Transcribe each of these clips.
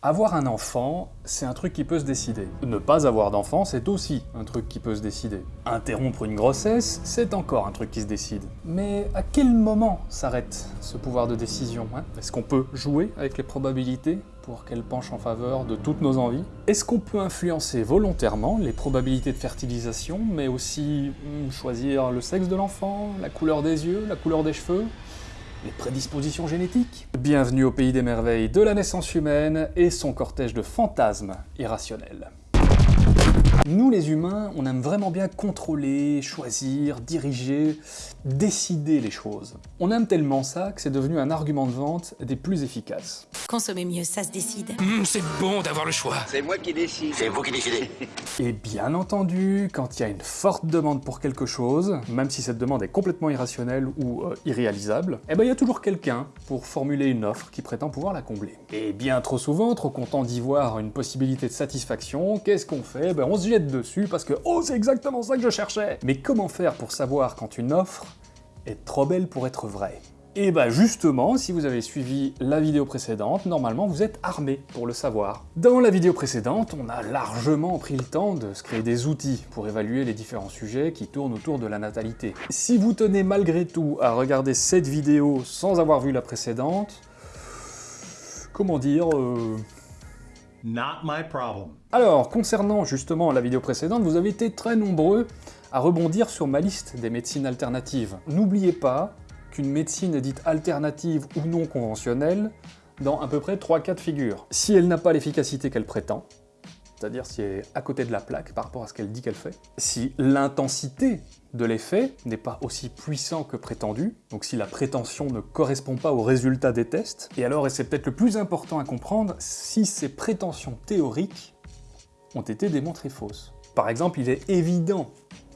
Avoir un enfant, c'est un truc qui peut se décider. Ne pas avoir d'enfant, c'est aussi un truc qui peut se décider. Interrompre une grossesse, c'est encore un truc qui se décide. Mais à quel moment s'arrête ce pouvoir de décision hein? Est-ce qu'on peut jouer avec les probabilités pour qu'elles penchent en faveur de toutes nos envies? Est-ce qu'on peut influencer volontairement les probabilités de fertilisation, mais aussi hmm, choisir le sexe de l'enfant, la couleur des yeux, la couleur des cheveux? Prédispositions génétiques Bienvenue au pays des merveilles de la naissance humaine et son cortège de fantasmes irrationnels. Nous les humains, on aime vraiment bien contrôler, choisir, diriger, décider les choses. On aime tellement ça que c'est devenu un argument de vente des plus efficaces. Consommer mieux, ça se décide. Hum, c'est bon d'avoir le choix. C'est moi qui décide. C'est vous qui décidez. Et bien entendu, quand il y a une forte demande pour quelque chose, même si cette demande est complètement irrationnelle ou euh, irréalisable, eh ben il y a toujours quelqu'un pour formuler une offre qui prétend pouvoir la combler. Et bien trop souvent, trop content d'y voir une possibilité de satisfaction, qu'est-ce qu'on fait? Ben on se dessus parce que « Oh, c'est exactement ça que je cherchais !» Mais comment faire pour savoir quand une offre est trop belle pour être vraie? Et bah justement, si vous avez suivi la vidéo précédente, normalement vous êtes armé pour le savoir. Dans la vidéo précédente, on a largement pris le temps de se créer des outils pour évaluer les différents sujets qui tournent autour de la natalité. Si vous tenez malgré tout à regarder cette vidéo sans avoir vu la précédente, comment dire... Euh, Not my problem. Alors, concernant justement la vidéo précédente, vous avez été très nombreux à rebondir sur ma liste des médecines alternatives. N'oubliez pas qu'une médecine est dite alternative ou non conventionnelle dans à peu près trois cas de figure. Si elle n'a pas l'efficacité qu'elle prétend, c'est-à-dire si elle est à côté de la plaque par rapport à ce qu'elle dit qu'elle fait, si l'intensité de l'effet n'est pas aussi puissant que prétendu, donc si la prétention ne correspond pas au résultat des tests, et alors, et c'est peut-être le plus important à comprendre, si ces prétentions théoriques ont été démontrées fausses. Par exemple, il est évident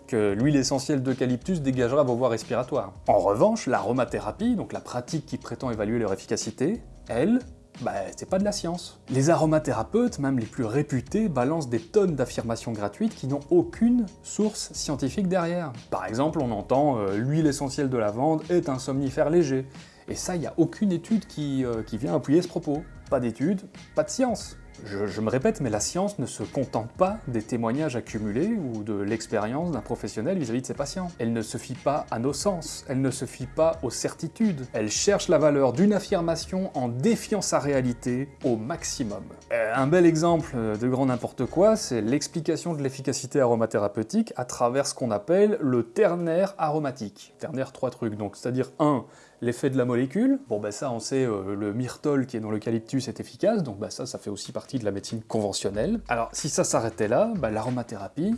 que l'huile essentielle d'eucalyptus dégagera vos voies respiratoires. En revanche, l'aromathérapie, donc la pratique qui prétend évaluer leur efficacité, elle, bah, c'est pas de la science. Les aromathérapeutes, même les plus réputés, balancent des tonnes d'affirmations gratuites qui n'ont aucune source scientifique derrière. Par exemple, on entend euh, l'huile essentielle de lavande est un somnifère léger ». Et ça, il n'y a aucune étude qui, euh, qui vient appuyer ce propos. Pas d'étude, pas de science. Je, me répète, mais la science ne se contente pas des témoignages accumulés ou de l'expérience d'un professionnel vis-à-vis de ses patients. Elle ne se fie pas à nos sens, elle ne se fie pas aux certitudes. Elle cherche la valeur d'une affirmation en défiant sa réalité au maximum. Euh, un bel exemple de grand n'importe quoi, c'est l'explication de l'efficacité aromathérapeutique à travers ce qu'on appelle le ternaire aromatique. Ternaire, trois trucs, donc c'est-à-dire un, L'effet de la molécule, bon bah ça on sait, euh, le myrtole qui est dans l'eucalyptus est efficace, donc bah ça, ça fait aussi partie de la médecine conventionnelle. Alors si ça s'arrêtait là, bah, l'aromathérapie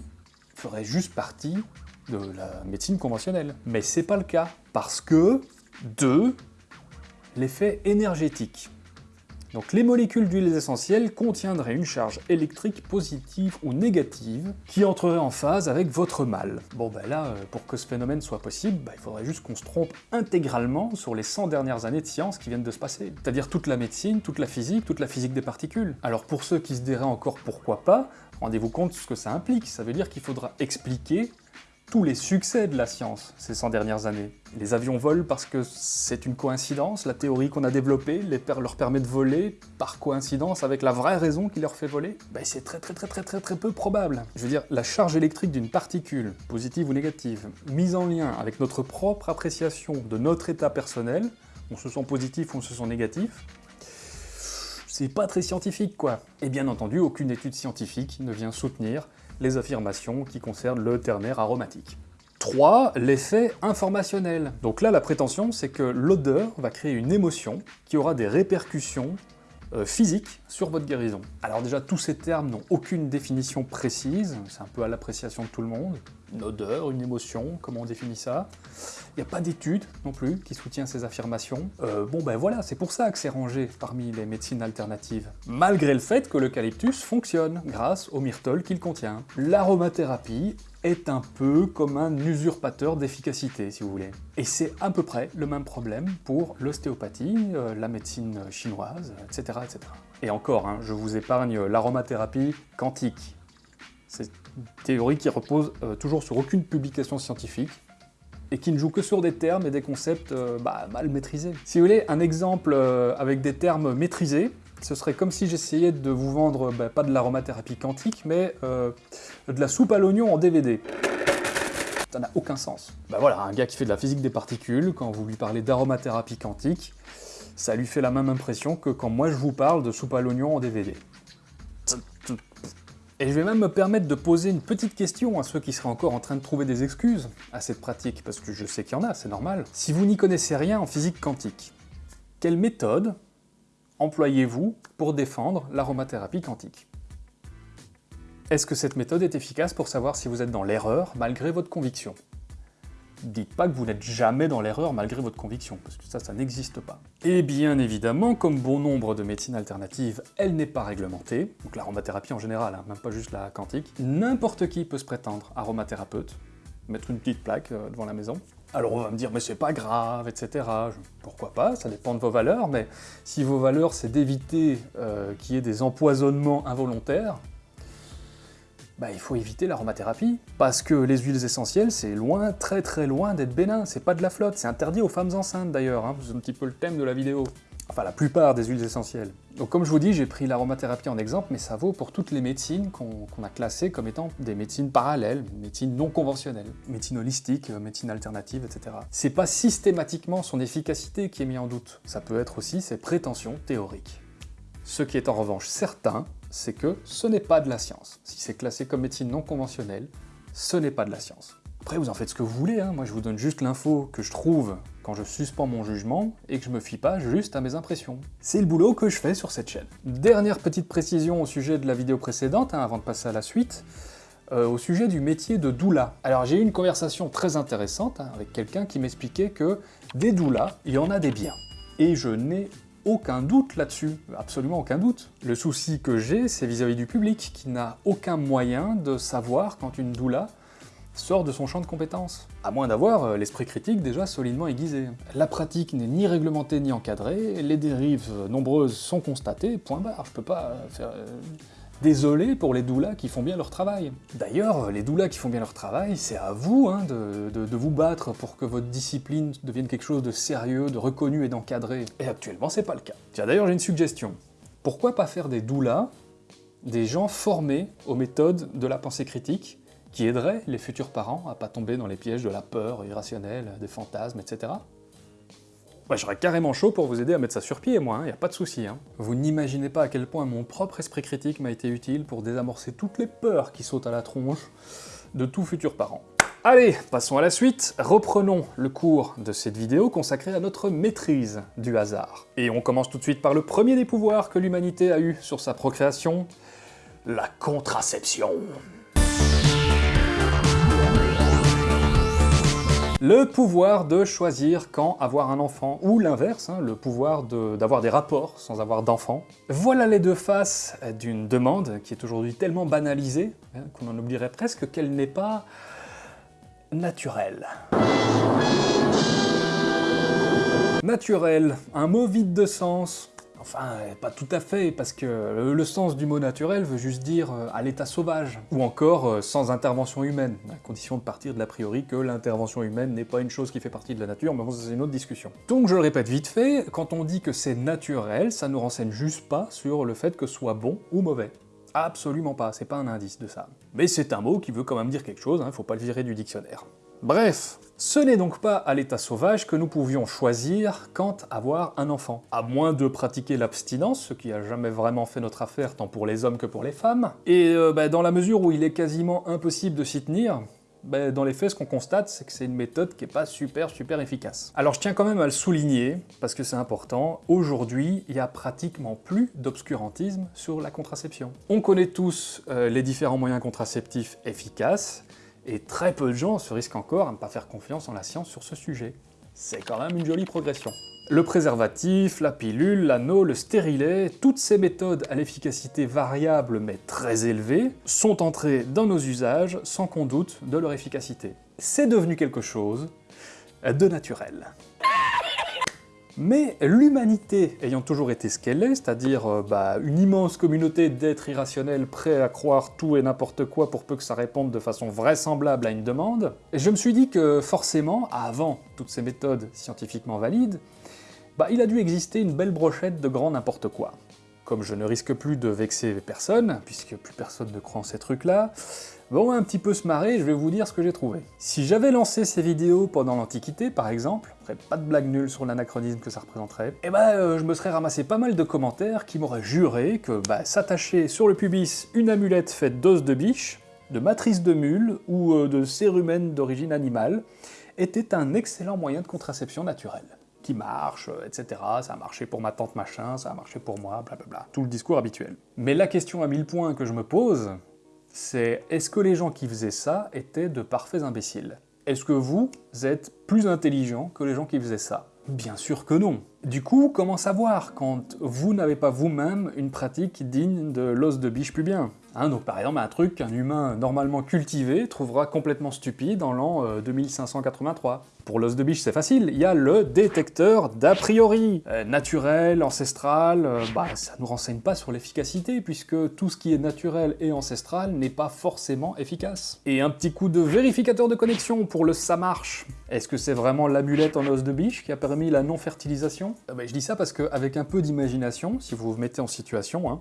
ferait juste partie de la médecine conventionnelle. Mais c'est pas le cas, parce que, deux, l'effet énergétique. Donc les molécules d'huiles essentielles contiendraient une charge électrique positive ou négative qui entrerait en phase avec votre mal. Bon ben là, euh, pour que ce phénomène soit possible, bah, il faudrait juste qu'on se trompe intégralement sur les 100 dernières années de science qui viennent de se passer. C'est-à-dire toute la médecine, toute la physique, toute la physique des particules. Alors pour ceux qui se diraient encore pourquoi pas, rendez-vous compte de ce que ça implique. Ça veut dire qu'il faudra expliquer tous les succès de la science ces 100 dernières années. Les avions volent parce que c'est une coïncidence, la théorie qu'on a développée leur permet de voler par coïncidence avec la vraie raison qui leur fait voler ben, C'est très très très très très très peu probable. Je veux dire, la charge électrique d'une particule, positive ou négative, mise en lien avec notre propre appréciation de notre état personnel, on se sent positif ou on se sent négatif, c'est pas très scientifique quoi. Et bien entendu, aucune étude scientifique ne vient soutenir affirmations qui concernent le ternaire aromatique. 3. L'effet informationnel. Donc là, la prétention, c'est que l'odeur va créer une émotion qui aura des répercussions euh, physiques sur votre guérison. Alors déjà, tous ces termes n'ont aucune définition précise, c'est un peu à l'appréciation de tout le monde. Une odeur, une émotion, comment on définit ça Il n'y a pas d'étude non plus qui soutient ces affirmations. Euh, bon ben voilà, c'est pour ça que c'est rangé parmi les médecines alternatives. Malgré le fait que l'eucalyptus fonctionne grâce au myrtole qu'il contient. L'aromathérapie est un peu comme un usurpateur d'efficacité, si vous voulez. Et c'est à peu près le même problème pour l'ostéopathie, euh, la médecine chinoise, etc. etc. Et encore, hein, je vous épargne l'aromathérapie quantique. C'est une théorie qui repose euh, toujours sur aucune publication scientifique, et qui ne joue que sur des termes et des concepts euh, bah, mal maîtrisés. Si vous voulez un exemple avec des termes maîtrisés, ce serait comme si j'essayais de vous vendre, bah, pas de l'aromathérapie quantique, mais euh, de la soupe à l'oignon en DVD. Ça n'a aucun sens. Bah voilà, un gars qui fait de la physique des particules, quand vous lui parlez d'aromathérapie quantique, ça lui fait la même impression que quand moi je vous parle de soupe à l'oignon en DVD. Et je vais même me permettre de poser une petite question à ceux qui seraient encore en train de trouver des excuses à cette pratique, parce que je sais qu'il y en a, c'est normal. Si vous n'y connaissez rien en physique quantique, quelle méthode employez-vous pour défendre l'aromathérapie quantique? Est-ce que cette méthode est efficace pour savoir si vous êtes dans l'erreur malgré votre conviction? Dites pas que vous n'êtes jamais dans l'erreur malgré votre conviction, parce que ça, ça n'existe pas. Et bien évidemment, comme bon nombre de médecines alternatives, elle n'est pas réglementée, donc l'aromathérapie en général, hein, même pas juste la quantique, n'importe qui peut se prétendre aromathérapeute, mettre une petite plaque euh, devant la maison. Alors on va me dire, mais c'est pas grave, etc. Pourquoi pas, ça dépend de vos valeurs, mais si vos valeurs c'est d'éviter euh, qu'il y ait des empoisonnements involontaires, bah, il faut éviter l'aromathérapie. Parce que les huiles essentielles, c'est loin, très très loin d'être bénin, c'est pas de la flotte, c'est interdit aux femmes enceintes d'ailleurs, hein. c'est un petit peu le thème de la vidéo. Enfin, la plupart des huiles essentielles. Donc comme je vous dis, j'ai pris l'aromathérapie en exemple, mais ça vaut pour toutes les médecines qu'on a classées comme étant des médecines parallèles, médecines non conventionnelles, médecine holistique, euh, médecine alternative, etc. C'est pas systématiquement son efficacité qui est mis en doute, ça peut être aussi ses prétentions théoriques. Ce qui est en revanche certain, c'est que ce n'est pas de la science. Si c'est classé comme médecine non conventionnelle, ce n'est pas de la science. Après, vous en faites ce que vous voulez, hein. moi je vous donne juste l'info que je trouve quand je suspends mon jugement et que je me fie pas juste à mes impressions. C'est le boulot que je fais sur cette chaîne. Dernière petite précision au sujet de la vidéo précédente, hein, avant de passer à la suite, euh, au sujet du métier de doula. Alors j'ai eu une conversation très intéressante hein, avec quelqu'un qui m'expliquait que des doulas, il y en a des biens. Et je n'ai aucun doute là-dessus, absolument aucun doute. Le souci que j'ai, c'est vis-à-vis du public, qui n'a aucun moyen de savoir quand une doula sort de son champ de compétences, à moins d'avoir euh, l'esprit critique déjà solidement aiguisé. La pratique n'est ni réglementée ni encadrée, les dérives nombreuses sont constatées, point barre, je peux pas euh, faire... Désolé pour les doulas qui font bien leur travail. D'ailleurs, les doulas qui font bien leur travail, c'est à vous hein, de, vous battre pour que votre discipline devienne quelque chose de sérieux, de reconnu et d'encadré. Et actuellement, c'est pas le cas. Tiens, d'ailleurs, j'ai une suggestion. Pourquoi pas faire des doulas, des gens formés aux méthodes de la pensée critique, qui aideraient les futurs parents à pas tomber dans les pièges de la peur irrationnelle, des fantasmes, etc. Ouais, j'aurais carrément chaud pour vous aider à mettre ça sur pied, moi, il hein, a pas de souci. Hein. Vous n'imaginez pas à quel point mon propre esprit critique m'a été utile pour désamorcer toutes les peurs qui sautent à la tronche de tout futur parent. Allez, passons à la suite, reprenons le cours de cette vidéo consacrée à notre maîtrise du hasard. Et on commence tout de suite par le premier des pouvoirs que l'humanité a eu sur sa procréation, la contraception. Le pouvoir de choisir quand avoir un enfant, ou l'inverse, hein, le pouvoir d'avoir des rapports sans avoir d'enfant. Voilà les deux faces d'une demande qui est aujourd'hui tellement banalisée hein, qu'on en oublierait presque qu'elle n'est pas naturelle. Naturel, un mot vide de sens, Enfin, pas tout à fait, parce que le sens du mot naturel veut juste dire euh, à l'état sauvage, ou encore euh, sans intervention humaine, à condition de partir de l'a priori que l'intervention humaine n'est pas une chose qui fait partie de la nature, mais bon, c'est une autre discussion. Donc je le répète vite fait, quand on dit que c'est naturel, ça nous renseigne juste pas sur le fait que ce soit bon ou mauvais. Absolument pas, c'est pas un indice de ça. Mais c'est un mot qui veut quand même dire quelque chose, hein, faut pas le virer du dictionnaire. Bref, ce n'est donc pas à l'état sauvage que nous pouvions choisir quand avoir un enfant. À moins de pratiquer l'abstinence, ce qui a jamais vraiment fait notre affaire tant pour les hommes que pour les femmes. Et euh, bah, dans la mesure où il est quasiment impossible de s'y tenir, bah, dans les faits, ce qu'on constate, c'est que c'est une méthode qui n'est pas super super efficace. Alors je tiens quand même à le souligner, parce que c'est important, aujourd'hui, il y a pratiquement plus d'obscurantisme sur la contraception. On connaît tous euh, les différents moyens contraceptifs efficaces, et très peu de gens se risquent encore à ne pas faire confiance en la science sur ce sujet. C'est quand même une jolie progression. Le préservatif, la pilule, l'anneau, le stérilet, toutes ces méthodes à l'efficacité variable mais très élevée sont entrées dans nos usages sans qu'on doute de leur efficacité. C'est devenu quelque chose de naturel. Mais l'humanité ayant toujours été ce qu'elle est, c'est-à-dire euh, bah, une immense communauté d'êtres irrationnels prêts à croire tout et n'importe quoi pour peu que ça réponde de façon vraisemblable à une demande, je me suis dit que forcément, avant toutes ces méthodes scientifiquement valides, bah, il a dû exister une belle brochette de grand n'importe quoi. Comme je ne risque plus de vexer personne, puisque plus personne ne croit en ces trucs-là, bon, un petit peu se marrer, je vais vous dire ce que j'ai trouvé. Si j'avais lancé ces vidéos pendant l'Antiquité, par exemple, après pas de blague nulle sur l'anachronisme que ça représenterait, eh ben, euh, je me serais ramassé pas mal de commentaires qui m'auraient juré que bah, s'attacher sur le pubis une amulette faite d'os de biche, de matrice de mule ou euh, de cérumen d'origine animale était un excellent moyen de contraception naturelle qui marche, euh, etc. Ça a marché pour ma tante machin, ça a marché pour moi, blablabla. Tout le discours habituel. Mais la question à mille points que je me pose, c'est est-ce que les gens qui faisaient ça étaient de parfaits imbéciles? Est-ce que vous êtes plus intelligent que les gens qui faisaient ça? Bien sûr que non. Du coup, comment savoir quand vous n'avez pas vous-même une pratique digne de l'os de biche pubien hein, Donc par exemple, un truc qu'un humain normalement cultivé trouvera complètement stupide en l'an 2583. Euh, Pour l'os de biche, c'est facile, il y a le détecteur d'a priori. Euh, naturel, ancestral, euh, bah ça nous renseigne pas sur l'efficacité, puisque tout ce qui est naturel et ancestral n'est pas forcément efficace. Et un petit coup de vérificateur de connexion pour le ça marche. Est-ce que c'est vraiment l'amulette en os de biche qui a permis la non-fertilisation? Ah bah, je dis ça parce qu'avec un peu d'imagination, si vous vous mettez en situation, hein,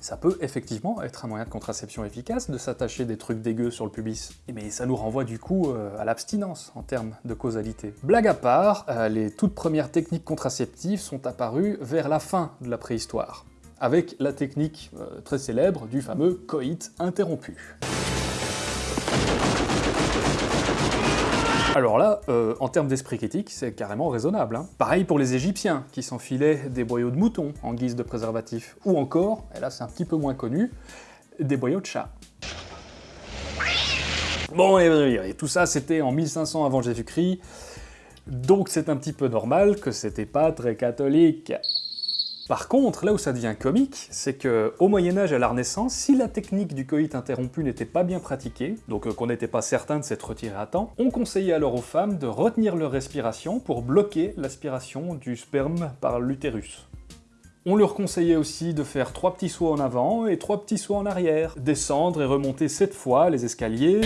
ça peut effectivement être un moyen de contraception efficace de s'attacher des trucs dégueux sur le pubis. Mais ça nous renvoie du coup euh, à l'abstinence en termes de causalité. Blague à part, euh, les toutes premières techniques contraceptives sont apparues vers la fin de la préhistoire, avec la technique euh, très célèbre du fameux coït interrompu. Alors là, euh, en termes d'esprit critique, c'est carrément raisonnable. Hein. Pareil pour les Égyptiens, qui s'enfilaient des boyaux de mouton en guise de préservatif. Ou encore, et là c'est un petit peu moins connu, des boyaux de chat. Bon, et, tout ça c'était en 1500 avant Jésus-Christ, donc c'est un petit peu normal que c'était pas très catholique. Par contre, là où ça devient comique, c'est que au Moyen-Âge et à la Renaissance, si la technique du coït interrompu n'était pas bien pratiquée, donc euh, qu'on n'était pas certain de s'être retiré à temps, on conseillait alors aux femmes de retenir leur respiration pour bloquer l'aspiration du sperme par l'utérus. On leur conseillait aussi de faire trois petits sauts en avant et trois petits sauts en arrière, descendre et remonter sept fois les escaliers,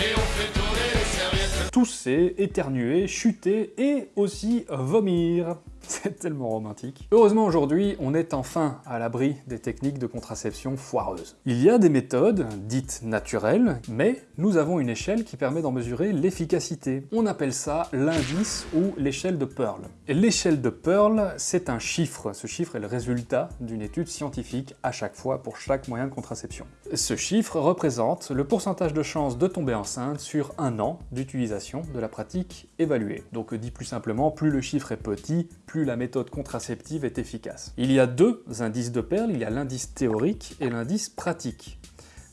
tousser, éternuer, chuter et aussi vomir. C'est tellement romantique. Heureusement aujourd'hui, on est enfin à l'abri des techniques de contraception foireuses. Il y a des méthodes dites naturelles, mais nous avons une échelle qui permet d'en mesurer l'efficacité. On appelle ça l'indice ou l'échelle de Pearl. L'échelle de Pearl, c'est un chiffre. Ce chiffre est le résultat d'une étude scientifique à chaque fois pour chaque moyen de contraception. Ce chiffre représente le pourcentage de chances de tomber enceinte sur un an d'utilisation de la pratique évaluée. Donc dit plus simplement, plus le chiffre est petit, plus la méthode contraceptive est efficace. Il y a deux indices de perles, il y a l'indice théorique et l'indice pratique.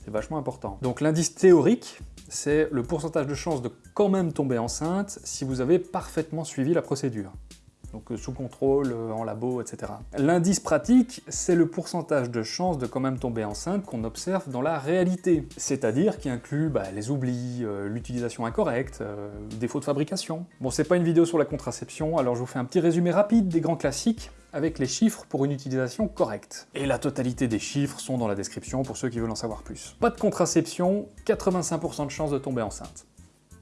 C'est vachement important. Donc l'indice théorique, c'est le pourcentage de chance de quand même tomber enceinte si vous avez parfaitement suivi la procédure donc euh, sous contrôle, euh, en labo, etc. L'indice pratique, c'est le pourcentage de chances de quand même tomber enceinte qu'on observe dans la réalité, c'est-à-dire qui inclut bah, les oublis, euh, l'utilisation incorrecte, défaut de fabrication. Bon, c'est pas une vidéo sur la contraception, alors je vous fais un petit résumé rapide des grands classiques, avec les chiffres pour une utilisation correcte. Et la totalité des chiffres sont dans la description pour ceux qui veulent en savoir plus. Pas de contraception, 85% de chances de tomber enceinte.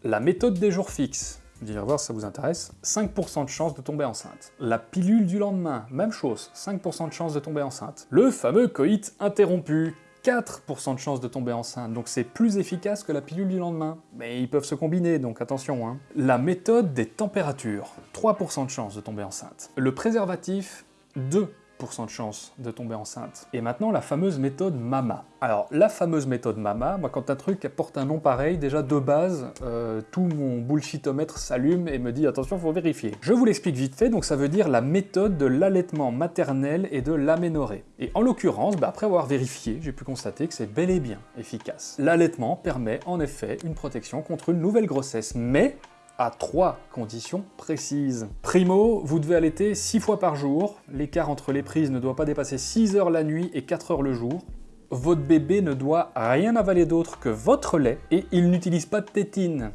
La méthode des jours fixes, vous allez voir si ça vous intéresse, 5% de chance de tomber enceinte. La pilule du lendemain, même chose, 5% de chance de tomber enceinte. Le fameux coït interrompu, 4% de chance de tomber enceinte, donc c'est plus efficace que la pilule du lendemain. Mais ils peuvent se combiner, donc attention. Hein. La méthode des températures, 3% de chance de tomber enceinte. Le préservatif, 2 de chance de tomber enceinte. Et maintenant, la fameuse méthode MAMA. Alors, la fameuse méthode MAMA, moi, quand un truc porte un nom pareil, déjà de base, euh, tout mon bullshitomètre s'allume et me dit « attention, faut vérifier ». Je vous l'explique vite fait, donc ça veut dire la méthode de l'allaitement maternel et de l'aménorrhée. Et en l'occurrence, bah, après avoir vérifié, j'ai pu constater que c'est bel et bien efficace. L'allaitement permet en effet une protection contre une nouvelle grossesse, mais à trois conditions précises. Primo, vous devez allaiter 6 fois par jour, l'écart entre les prises ne doit pas dépasser 6 heures la nuit et 4 heures le jour. Votre bébé ne doit rien avaler d'autre que votre lait et il n'utilise pas de tétine.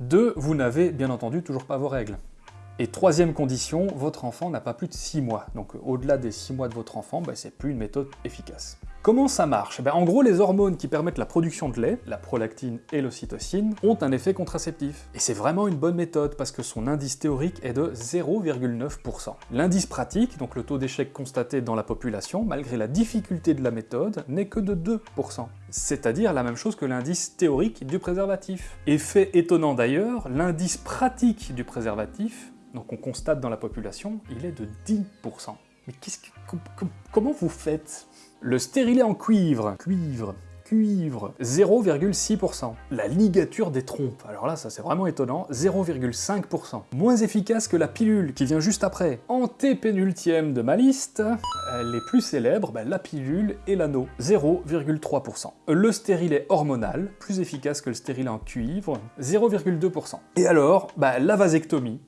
2. Vous n'avez bien entendu toujours pas vos règles. Et troisième condition, votre enfant n'a pas plus de 6 mois. Donc au-delà des 6 mois de votre enfant, bah, c'est plus une méthode efficace. Comment ça marche? Eh ben, En gros, les hormones qui permettent la production de lait, la prolactine et l'ocytocine, ont un effet contraceptif. Et c'est vraiment une bonne méthode parce que son indice théorique est de 0,9%. L'indice pratique, donc le taux d'échec constaté dans la population, malgré la difficulté de la méthode, n'est que de 2%. C'est-à-dire la même chose que l'indice théorique du préservatif. Effet étonnant d'ailleurs, l'indice pratique du préservatif, donc on constate dans la population, il est de 10%. Mais qu'est-ce que, comment vous faites? Le stérilet en cuivre, cuivre, cuivre, 0,6%. La ligature des trompes, alors là ça c'est vraiment étonnant, 0,5%. Moins efficace que la pilule qui vient juste après. Antépénultième de ma liste, les plus célèbres, ben, la pilule et l'anneau, 0,3%. Le stérilet hormonal, plus efficace que le stérilet en cuivre, 0,2%. Et alors, ben, la vasectomie,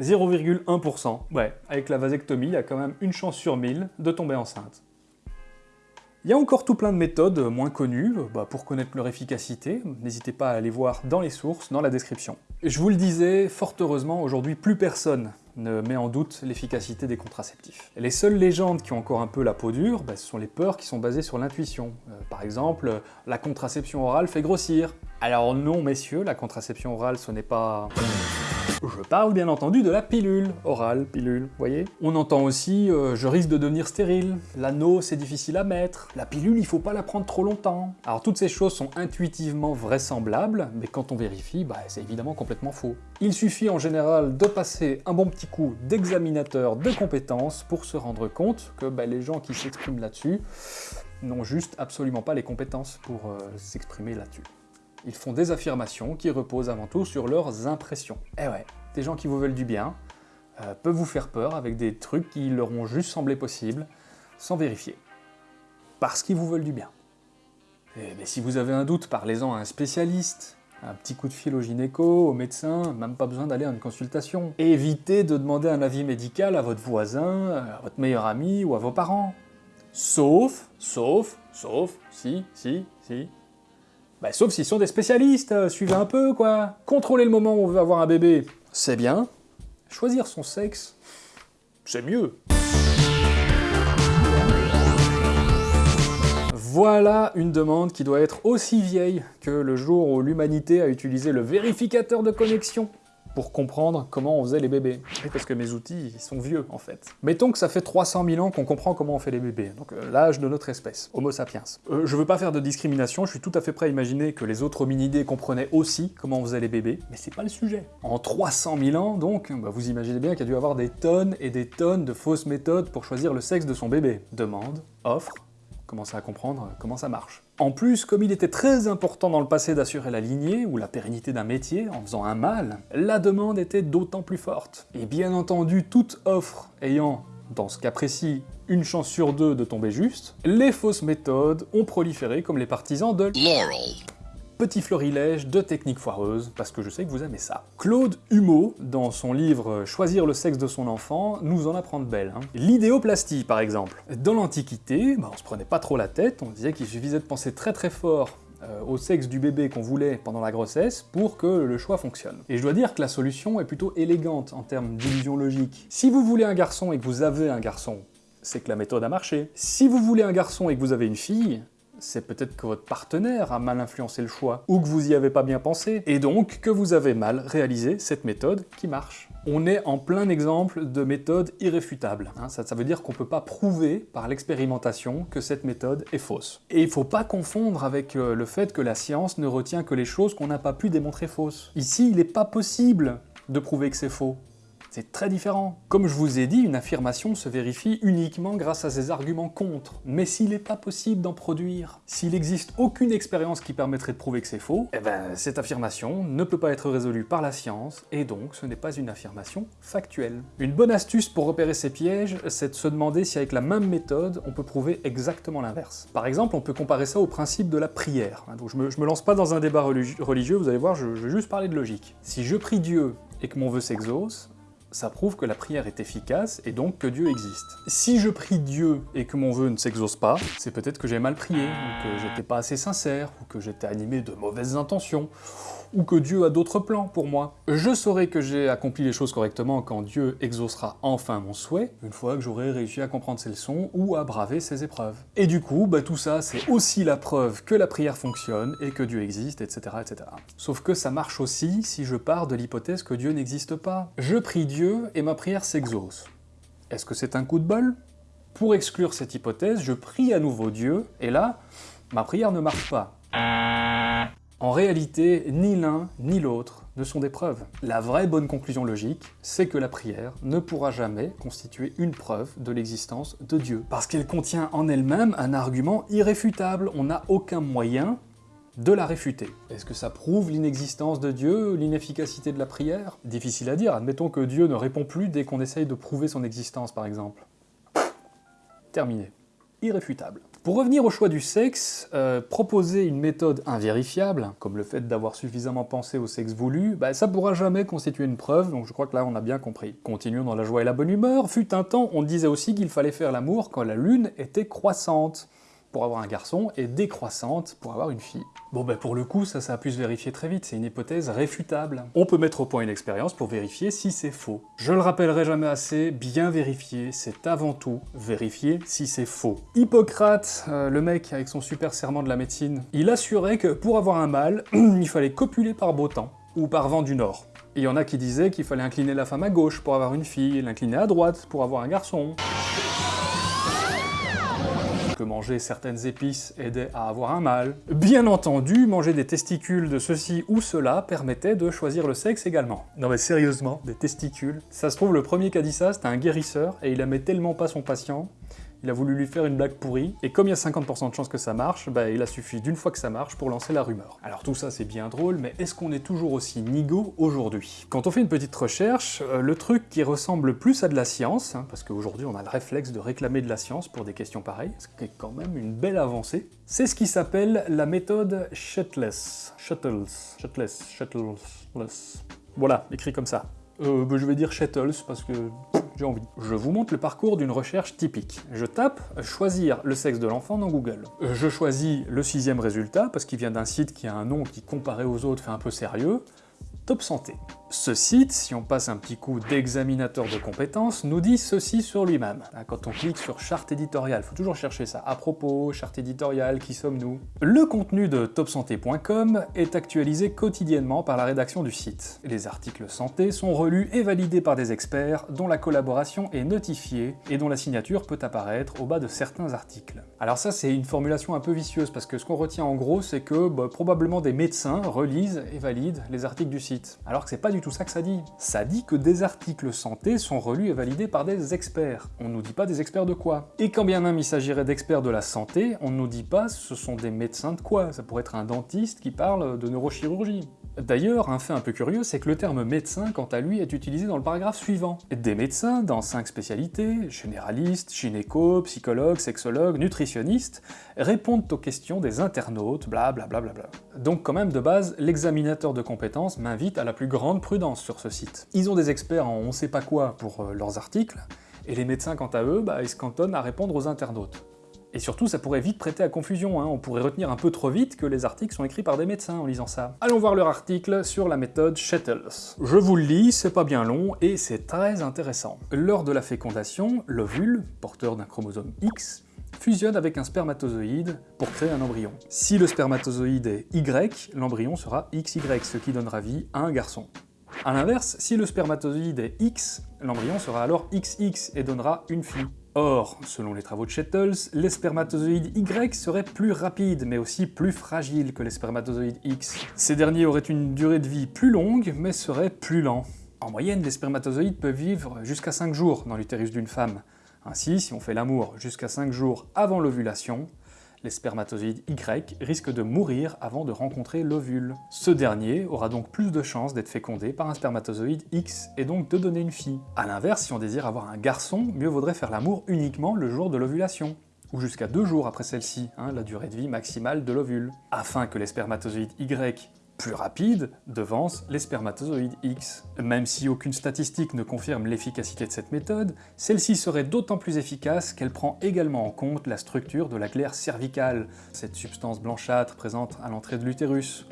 0,1%. Ouais, avec la vasectomie, il y a quand même une chance sur 1000 de tomber enceinte. Il y a encore tout plein de méthodes moins connues, bah, pour connaître leur efficacité, n'hésitez pas à aller voir dans les sources, dans la description. Je vous le disais, fort heureusement, aujourd'hui plus personne ne met en doute l'efficacité des contraceptifs. Les seules légendes qui ont encore un peu la peau dure, bah, ce sont les peurs qui sont basées sur l'intuition. Euh, par exemple, la contraception orale fait grossir. Alors non messieurs, la contraception orale ce n'est pas... Je parle bien entendu de la pilule, orale, pilule, voyez On entend aussi euh, je risque de devenir stérile »,« l'anneau c'est difficile à mettre »,« la pilule il faut pas la prendre trop longtemps ». Alors toutes ces choses sont intuitivement vraisemblables, mais quand on vérifie, bah, c'est évidemment complètement faux. Il suffit en général de passer un bon petit coup d'examinateur de compétences pour se rendre compte que bah, les gens qui s'expriment là-dessus n'ont juste absolument pas les compétences pour euh, s'exprimer là-dessus. Ils font des affirmations qui reposent avant tout sur leurs impressions. Eh ouais, des gens qui vous veulent du bien euh, peuvent vous faire peur avec des trucs qui leur ont juste semblé possibles, sans vérifier. Parce qu'ils vous veulent du bien. Mais si vous avez un doute, parlez-en à un spécialiste, un petit coup de fil au gynéco, au médecin, même pas besoin d'aller à une consultation. évitez de demander un avis médical à votre voisin, à votre meilleur ami ou à vos parents. Sauf, sauf, sauf, si, si, si, bah, sauf s'ils sont des spécialistes, euh, suivez un peu, quoi. Contrôler le moment où on veut avoir un bébé, c'est bien. Choisir son sexe, c'est mieux. Voilà une demande qui doit être aussi vieille que le jour où l'humanité a utilisé le vérificateur de connexion pour comprendre comment on faisait les bébés. parce que mes outils, ils sont vieux, en fait. Mettons que ça fait 300 000 ans qu'on comprend comment on fait les bébés, donc euh, l'âge de notre espèce, Homo sapiens. Euh, je veux pas faire de discrimination, je suis tout à fait prêt à imaginer que les autres hominidés comprenaient aussi comment on faisait les bébés, mais c'est pas le sujet. En 300 000 ans, donc, bah, vous imaginez bien qu'il y a dû avoir des tonnes et des tonnes de fausses méthodes pour choisir le sexe de son bébé. Demande, offre, commencer à comprendre comment ça marche. En plus, comme il était très important dans le passé d'assurer la lignée ou la pérennité d'un métier en faisant un mâle, la demande était d'autant plus forte. Et bien entendu, toute offre ayant, dans ce cas précis, une chance sur deux de tomber juste, les fausses méthodes ont proliféré comme les partisans de Laurel petit florilège de techniques foireuses, parce que je sais que vous aimez ça. Claude Humeau, dans son livre Choisir le sexe de son enfant, nous en apprend de belles. Hein. L'idéoplastie, par exemple. Dans l'Antiquité, bah, on se prenait pas trop la tête, on disait qu'il suffisait de penser très très fort euh, au sexe du bébé qu'on voulait pendant la grossesse pour que le choix fonctionne. Et je dois dire que la solution est plutôt élégante en termes d'illusion logique. Si vous voulez un garçon et que vous avez un garçon, c'est que la méthode a marché. Si vous voulez un garçon et que vous avez une fille, c'est peut-être que votre partenaire a mal influencé le choix, ou que vous y avez pas bien pensé, et donc que vous avez mal réalisé cette méthode qui marche. On est en plein exemple de méthode irréfutable. Hein. ça, veut dire qu'on peut pas prouver par l'expérimentation que cette méthode est fausse. Et il faut pas confondre avec euh, le fait que la science ne retient que les choses qu'on n'a pas pu démontrer fausses. Ici, il n'est pas possible de prouver que c'est faux. C'est très différent. Comme je vous ai dit, une affirmation se vérifie uniquement grâce à ses arguments contre. Mais s'il n'est pas possible d'en produire, s'il n'existe aucune expérience qui permettrait de prouver que c'est faux, eh ben cette affirmation ne peut pas être résolue par la science, et donc ce n'est pas une affirmation factuelle. Une bonne astuce pour repérer ces pièges, c'est de se demander si avec la même méthode, on peut prouver exactement l'inverse. Par exemple, on peut comparer ça au principe de la prière. Donc je me, me lance pas dans un débat religieux, vous allez voir, je vais juste parler de logique. Si je prie Dieu et que mon vœu s'exauce, ça prouve que la prière est efficace et donc que Dieu existe. Si je prie Dieu et que mon vœu ne s'exauce pas, c'est peut-être que j'ai mal prié, ou que j'étais pas assez sincère, ou que j'étais animé de mauvaises intentions, ou que Dieu a d'autres plans pour moi. Je saurai que j'ai accompli les choses correctement quand Dieu exaucera enfin mon souhait, une fois que j'aurai réussi à comprendre ses leçons ou à braver ses épreuves. Et du coup, bah, tout ça, c'est aussi la preuve que la prière fonctionne et que Dieu existe, etc., etc. Sauf que ça marche aussi si je pars de l'hypothèse que Dieu n'existe pas. Je prie Dieu et ma prière s'exauce. Est-ce que c'est un coup de bol? Pour exclure cette hypothèse, je prie à nouveau Dieu, et là, ma prière ne marche pas. En réalité, ni l'un ni l'autre ne sont des preuves. La vraie bonne conclusion logique, c'est que la prière ne pourra jamais constituer une preuve de l'existence de Dieu, parce qu'elle contient en elle-même un argument irréfutable, on n'a aucun moyen de la réfuter. Est-ce que ça prouve l'inexistence de Dieu, l'inefficacité de la prière? Difficile à dire, admettons que Dieu ne répond plus dès qu'on essaye de prouver son existence par exemple. Terminé. Irréfutable. Pour revenir au choix du sexe, euh, proposer une méthode invérifiable, comme le fait d'avoir suffisamment pensé au sexe voulu, bah, ça pourra jamais constituer une preuve, donc je crois que là on a bien compris. Continuons dans la joie et la bonne humeur, fut un temps on disait aussi qu'il fallait faire l'amour quand la lune était croissante pour avoir un garçon et décroissante pour avoir une fille. Bon ben pour le coup, ça, ça a pu se vérifier très vite, c'est une hypothèse réfutable. On peut mettre au point une expérience pour vérifier si c'est faux. Je le rappellerai jamais assez, bien vérifier, c'est avant tout vérifier si c'est faux. Hippocrate, euh, le mec avec son super serment de la médecine, il assurait que pour avoir un mâle, il fallait copuler par beau temps, ou par vent du nord. Il y en a qui disaient qu'il fallait incliner la femme à gauche pour avoir une fille, l'incliner à droite pour avoir un garçon que manger certaines épices aidait à avoir un mâle. Bien entendu, manger des testicules de ceci ou cela permettait de choisir le sexe également. Non mais sérieusement, des testicules Ça se trouve, le premier qui a dit ça, c'était un guérisseur, et il aimait tellement pas son patient il a voulu lui faire une blague pourrie, et comme il y a 50% de chances que ça marche, bah il a suffi d'une fois que ça marche pour lancer la rumeur. Alors tout ça c'est bien drôle, mais est-ce qu'on est toujours aussi nigo aujourd'hui? Quand on fait une petite recherche, euh, le truc qui ressemble plus à de la science, hein, parce qu'aujourd'hui on a le réflexe de réclamer de la science pour des questions pareilles, ce qui est quand même une belle avancée, c'est ce qui s'appelle la méthode Shutless. Shuttles. Shutless. Shuttles. Voilà, écrit comme ça. Euh, bah, je vais dire Shuttles parce que Je vous montre le parcours d'une recherche typique. Je tape « choisir le sexe de l'enfant » dans Google. Je choisis le sixième résultat, parce qu'il vient d'un site qui a un nom qui, comparé aux autres, fait un peu sérieux, Top Santé. Ce site, si on passe un petit coup d'examinateur de compétences, nous dit ceci sur lui-même. Quand on clique sur charte éditoriale, faut toujours chercher ça. À propos, charte éditoriale, qui sommes-nous? Le contenu de topsanté.com est actualisé quotidiennement par la rédaction du site. Les articles santé sont relus et validés par des experts dont la collaboration est notifiée et dont la signature peut apparaître au bas de certains articles. Alors ça, c'est une formulation un peu vicieuse, parce que ce qu'on retient en gros, c'est que bah, probablement des médecins relisent et valident les articles du site. Alors que c'est pas du tout ça que ça dit. Ça dit que des articles santé sont relus et validés par des experts. On nous dit pas des experts de quoi. Et quand bien même il s'agirait d'experts de la santé, on nous dit pas ce sont des médecins de quoi. Ça pourrait être un dentiste qui parle de neurochirurgie. D'ailleurs, un fait un peu curieux, c'est que le terme médecin, quant à lui, est utilisé dans le paragraphe suivant. Des médecins dans cinq spécialités, généralistes, gynéco, psychologues, sexologues, nutritionnistes, répondent aux questions des internautes, bla bla bla bla bla. Donc quand même, de base, l'examinateur de compétences m'invite à la plus grande prudence sur ce site. Ils ont des experts en on sait pas quoi pour euh, leurs articles, et les médecins, quant à eux, bah, ils se cantonnent à répondre aux internautes. Et surtout, ça pourrait vite prêter à confusion, hein. on pourrait retenir un peu trop vite que les articles sont écrits par des médecins en lisant ça. Allons voir leur article sur la méthode Shettles. Je vous le lis, c'est pas bien long, et c'est très intéressant. Lors de la fécondation, l'ovule, porteur d'un chromosome X, fusionne avec un spermatozoïde pour créer un embryon. Si le spermatozoïde est Y, l'embryon sera XY, ce qui donnera vie à un garçon. A l'inverse, si le spermatozoïde est X, l'embryon sera alors XX et donnera une fille. Or, selon les travaux de Shettles, les spermatozoïdes Y seraient plus rapides, mais aussi plus fragiles que les spermatozoïdes X. Ces derniers auraient une durée de vie plus longue, mais seraient plus lents. En moyenne, les spermatozoïdes peuvent vivre jusqu'à 5 jours dans l'utérus d'une femme. Ainsi, si on fait l'amour jusqu'à 5 jours avant l'ovulation, les spermatozoïdes Y risquent de mourir avant de rencontrer l'ovule. Ce dernier aura donc plus de chances d'être fécondé par un spermatozoïde X et donc de donner une fille. A l'inverse, si on désire avoir un garçon, mieux vaudrait faire l'amour uniquement le jour de l'ovulation ou jusqu'à deux jours après celle-ci, hein, la durée de vie maximale de l'ovule, afin que les spermatozoïdes Y plus rapide devance les spermatozoïdes X. Même si aucune statistique ne confirme l'efficacité de cette méthode, celle-ci serait d'autant plus efficace qu'elle prend également en compte la structure de la glaire cervicale, cette substance blanchâtre présente à l'entrée de l'utérus,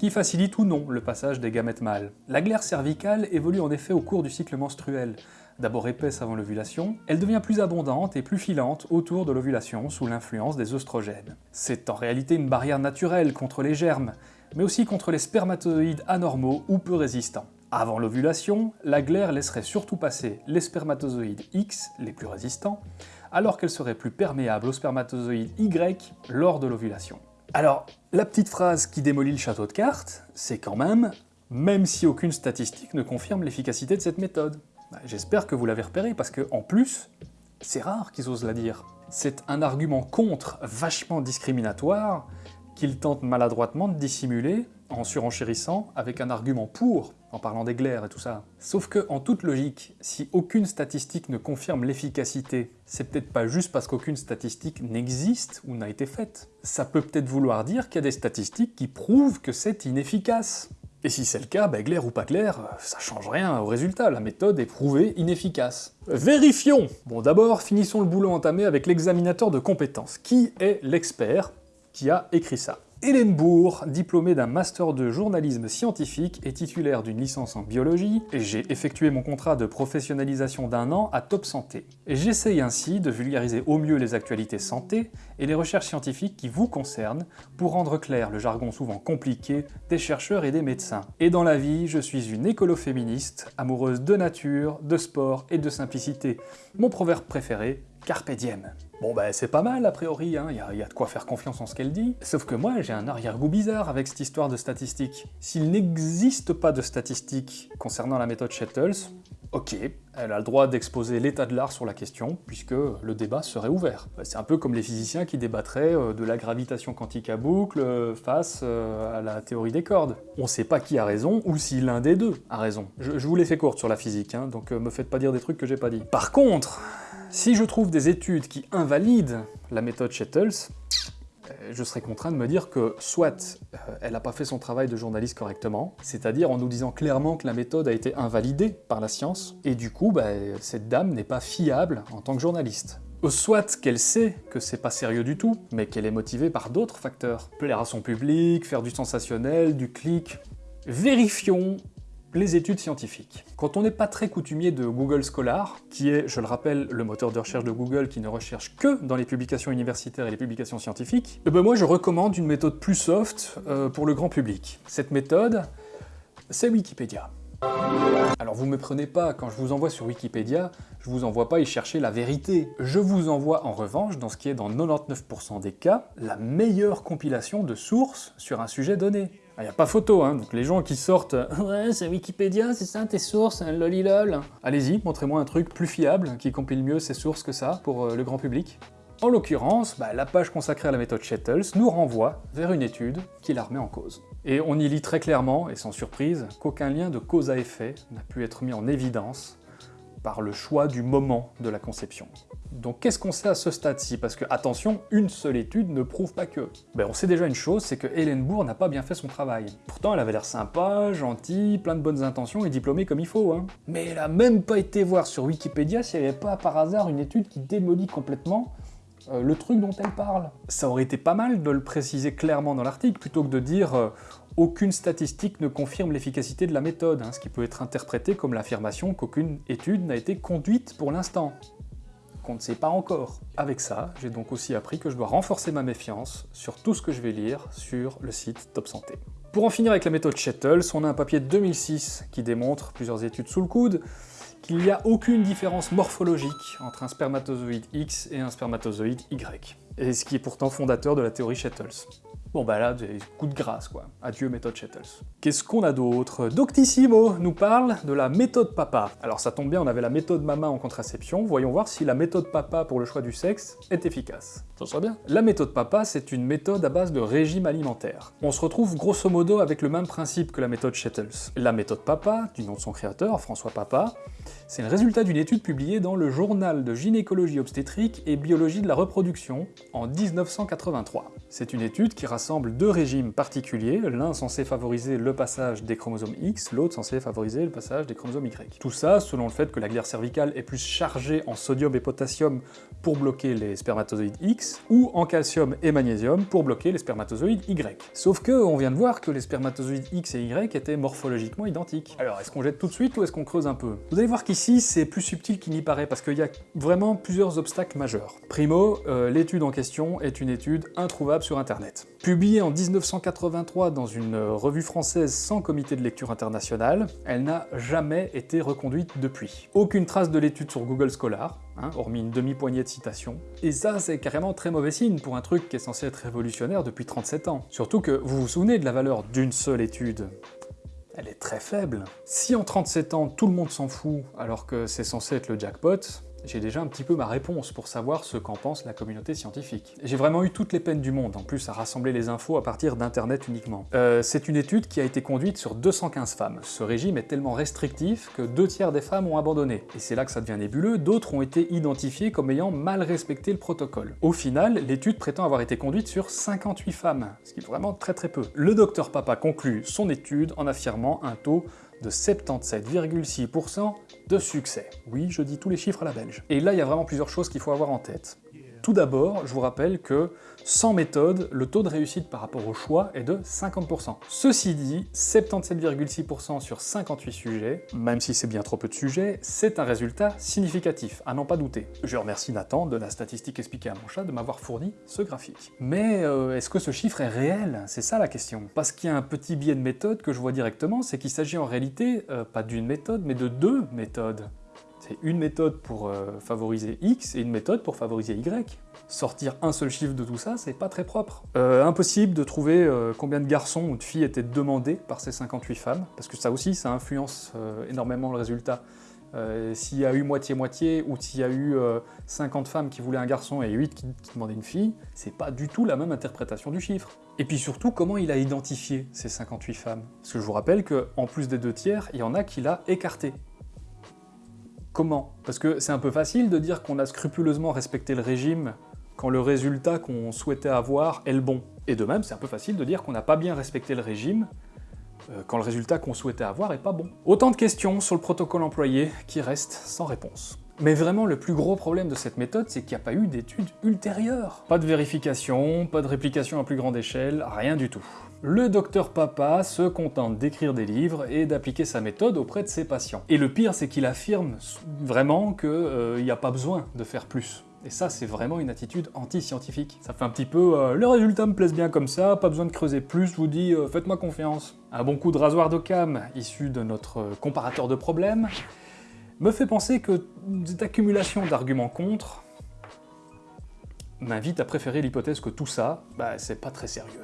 qui facilite ou non le passage des gamètes mâles. La glaire cervicale évolue en effet au cours du cycle menstruel. D'abord épaisse avant l'ovulation, elle devient plus abondante et plus filante autour de l'ovulation sous l'influence des œstrogènes. C'est en réalité une barrière naturelle contre les germes, mais aussi contre les spermatozoïdes anormaux ou peu résistants. Avant l'ovulation, la glaire laisserait surtout passer les spermatozoïdes X, les plus résistants, alors qu'elle serait plus perméable aux spermatozoïdes Y lors de l'ovulation. Alors, la petite phrase qui démolit le château de cartes, c'est quand même « même si aucune statistique ne confirme l'efficacité de cette méthode bah, J'espère que vous l'avez repéré, parce que en plus, c'est rare qu'ils osent la dire. C'est un argument contre vachement discriminatoire qu'ils tentent maladroitement de dissimuler en surenchérissant avec un argument pour, en parlant des glaires et tout ça. Sauf que, en toute logique, si aucune statistique ne confirme l'efficacité, c'est peut-être pas juste parce qu'aucune statistique n'existe ou n'a été faite. Ça peut peut-être vouloir dire qu'il y a des statistiques qui prouvent que c'est inefficace. Et si c'est le cas, bah, glaire ou pas glaire, ça change rien au résultat, la méthode est prouvée inefficace. Vérifions Bon d'abord, finissons le boulot entamé avec l'examinateur de compétences. Qui est l'expert? Qui a écrit ça Hélène Bourg, diplômée d'un master de journalisme scientifique et titulaire d'une licence en biologie, j'ai effectué mon contrat de professionnalisation d'un an à Top Santé. J'essaye ainsi de vulgariser au mieux les actualités santé et les recherches scientifiques qui vous concernent pour rendre clair le jargon souvent compliqué des chercheurs et des médecins. Et dans la vie, je suis une écolo-féministe, amoureuse de nature, de sport et de simplicité. Mon proverbe préféré, Carpe. Bon bah c'est pas mal a priori, il hein. y, a, y, a de quoi faire confiance en ce qu'elle dit. Sauf que moi j'ai un arrière-goût bizarre avec cette histoire de statistiques. S'il n'existe pas de statistiques concernant la méthode Shettles, ok, elle a le droit d'exposer l'état de l'art sur la question, puisque le débat serait ouvert. C'est un peu comme les physiciens qui débattraient euh, de la gravitation quantique à boucle euh, face euh, à la théorie des cordes. On sait pas qui a raison, ou si l'un des deux a raison. Je, vous l'ai fait courte sur la physique, hein, donc me faites pas dire des trucs que j'ai pas dit. Par contre, si je trouve des études qui invalident la méthode Shettles, euh, je serais contraint de me dire que soit euh, elle n'a pas fait son travail de journaliste correctement, c'est-à-dire en nous disant clairement que la méthode a été invalidée par la science, et du coup, bah, cette dame n'est pas fiable en tant que journaliste. Soit qu'elle sait que c'est pas sérieux du tout, mais qu'elle est motivée par d'autres facteurs. Plaire à son public, faire du sensationnel, du clic. Vérifions les études scientifiques. Quand on n'est pas très coutumier de Google Scholar, qui est, je le rappelle, le moteur de recherche de Google qui ne recherche que dans les publications universitaires et les publications scientifiques, eh ben moi je recommande une méthode plus soft euh, pour le grand public. Cette méthode, c'est Wikipédia. Alors vous me prenez pas, quand je vous envoie sur Wikipédia, je vous envoie pas y chercher la vérité. Je vous envoie en revanche, dans ce qui est dans 99% des cas, la meilleure compilation de sources sur un sujet donné. Il ah, n'y a pas photo, hein, donc les gens qui sortent « Ouais, c'est Wikipédia, c'est ça tes sources, hein, lolilol !» Allez-y, montrez-moi un truc plus fiable, qui compile mieux ses sources que ça, pour euh, le grand public. En l'occurrence, bah, la page consacrée à la méthode Shettles nous renvoie vers une étude qui la remet en cause. Et on y lit très clairement, et sans surprise, qu'aucun lien de cause à effet n'a pu être mis en évidence par le choix du moment de la conception. Donc qu'est-ce qu'on sait à ce stade-ci? Parce que, attention, une seule étude ne prouve pas que. Ben, on sait déjà une chose, c'est que Hélène Bourg n'a pas bien fait son travail. Pourtant, elle avait l'air sympa, gentille, plein de bonnes intentions et diplômée comme il faut, hein. Mais elle a même pas été voir sur Wikipédia s'il n'y avait pas par hasard une étude qui démolit complètement euh, le truc dont elle parle. Ça aurait été pas mal de le préciser clairement dans l'article, plutôt que de dire euh, aucune statistique ne confirme l'efficacité de la méthode, hein, ce qui peut être interprété comme l'affirmation qu'aucune étude n'a été conduite pour l'instant qu'on ne sait pas encore. Avec ça, j'ai donc aussi appris que je dois renforcer ma méfiance sur tout ce que je vais lire sur le site Top Santé. Pour en finir avec la méthode Shettles, on a un papier de 2006 qui démontre, plusieurs études sous le coude, qu'il n'y a aucune différence morphologique entre un spermatozoïde X et un spermatozoïde Y, et ce qui est pourtant fondateur de la théorie Shettles. Bon bah là, des coups de grâce quoi. Adieu méthode Shettles. Qu'est-ce qu'on a d'autre? Doctissimo nous parle de la méthode papa. Alors ça tombe bien, on avait la méthode mama en contraception, voyons voir si la méthode papa pour le choix du sexe est efficace. Ça serait bien. La méthode papa, c'est une méthode à base de régime alimentaire. On se retrouve grosso modo avec le même principe que la méthode Shettles. La méthode papa, du nom de son créateur, François Papa, C'est le résultat d'une étude publiée dans le journal de gynécologie obstétrique et biologie de la reproduction en 1983. C'est une étude qui rassemble deux régimes particuliers, l'un censé favoriser le passage des chromosomes X, l'autre censé favoriser le passage des chromosomes Y. Tout ça selon le fait que la glaire cervicale est plus chargée en sodium et potassium pour bloquer les spermatozoïdes X, ou en calcium et magnésium pour bloquer les spermatozoïdes Y. Sauf que on vient de voir que les spermatozoïdes X et Y étaient morphologiquement identiques. Alors est-ce qu'on jette tout de suite ou est-ce qu'on creuse un peu? Voir qu'ici c'est plus subtil qu'il n'y paraît parce qu'il y a vraiment plusieurs obstacles majeurs. Primo, euh, l'étude en question est une étude introuvable sur internet. Publiée en 1983 dans une revue française sans comité de lecture international, elle n'a jamais été reconduite depuis. Aucune trace de l'étude sur Google Scholar, Hein, hormis une demi-poignée de citations. Et ça, c'est carrément très mauvais signe pour un truc qui est censé être révolutionnaire depuis 37 ans. Surtout que vous vous souvenez de la valeur d'une seule étude? Elle est très faible. Si en 37 ans tout le monde s'en fout alors que c'est censé être le jackpot, j'ai déjà un petit peu ma réponse pour savoir ce qu'en pense la communauté scientifique. J'ai vraiment eu toutes les peines du monde, en plus à rassembler les infos à partir d'internet uniquement. Euh, c'est une étude qui a été conduite sur 215 femmes. Ce régime est tellement restrictif que deux tiers des femmes ont abandonné. Et c'est là que ça devient nébuleux, d'autres ont été identifiées comme ayant mal respecté le protocole. Au final, l'étude prétend avoir été conduite sur 58 femmes, ce qui est vraiment très très peu. Le docteur Papa conclut son étude en affirmant un taux de 77,6% de succès. Oui, je dis tous les chiffres à la belge. Et là, il y a vraiment plusieurs choses qu'il faut avoir en tête. Tout d'abord, je vous rappelle que sans méthode, le taux de réussite par rapport au choix est de 50%. Ceci dit, 77,6% sur 58 sujets, même si c'est bien trop peu de sujets, c'est un résultat significatif, à n'en pas douter. Je remercie Nathan de la statistique expliquée à mon chat de m'avoir fourni ce graphique. Mais euh, est-ce que ce chiffre est réel? C'est ça la question. Parce qu'il y a un petit biais de méthode que je vois directement, c'est qu'il s'agit en réalité euh, pas d'une méthode, mais de deux méthodes. C'est une méthode pour euh, favoriser X et une méthode pour favoriser Y. Sortir un seul chiffre de tout ça, c'est pas très propre. Euh, impossible de trouver euh, combien de garçons ou de filles étaient demandés par ces 58 femmes, parce que ça aussi, ça influence énormément le résultat. s'il y a eu moitié-moitié, ou s'il y a eu 50 femmes qui voulaient un garçon et 8 qui, demandaient une fille, c'est pas du tout la même interprétation du chiffre. Et puis surtout, comment il a identifié ces 58 femmes? Parce que je vous rappelle qu'en plus des deux tiers, il y en a qui l'a écarté. Comment? Parce que c'est un peu facile de dire qu'on a scrupuleusement respecté le régime quand le résultat qu'on souhaitait avoir est le bon. Et de même, c'est un peu facile de dire qu'on n'a pas bien respecté le régime euh, quand le résultat qu'on souhaitait avoir est pas bon. Autant de questions sur le protocole employé qui restent sans réponse. Mais vraiment, le plus gros problème de cette méthode, c'est qu'il n'y a pas eu d'études ultérieures. Pas de vérification, pas de réplication à plus grande échelle, rien du tout. Le docteur Papa se contente d'écrire des livres et d'appliquer sa méthode auprès de ses patients. Et le pire, c'est qu'il affirme vraiment qu'il euh, n'y a pas besoin de faire plus. Et ça, c'est vraiment une attitude anti-scientifique. Ça fait un petit peu euh, le résultat me plaise bien comme ça, pas besoin de creuser plus, je vous dis euh, faites-moi confiance ». Un bon coup de rasoir d'Occam, issu de notre comparateur de problèmes, me fait penser que cette accumulation d'arguments contre m'invite à préférer l'hypothèse que tout ça, bah, c'est pas très sérieux.